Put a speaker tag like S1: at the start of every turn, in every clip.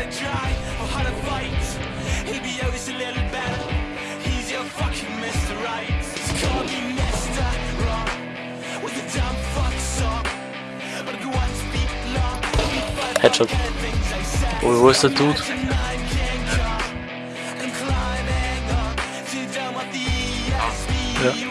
S1: to try or how to fight. be always a little better. He's your fucking Mr. Right. Call me Mr. Wrong with a dumb fuck song. But if you want to speak long,
S2: Headshot.
S1: Ой,
S2: wo ist Dude?
S3: Yeah.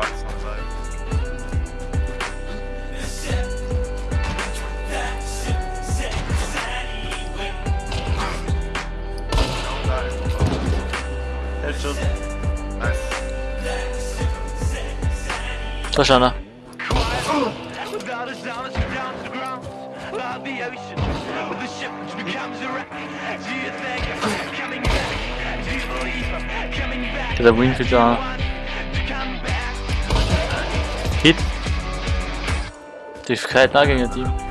S3: Da
S2: ist einer. Der Win da. Hit. Die Fähigkeit nah gegen Team.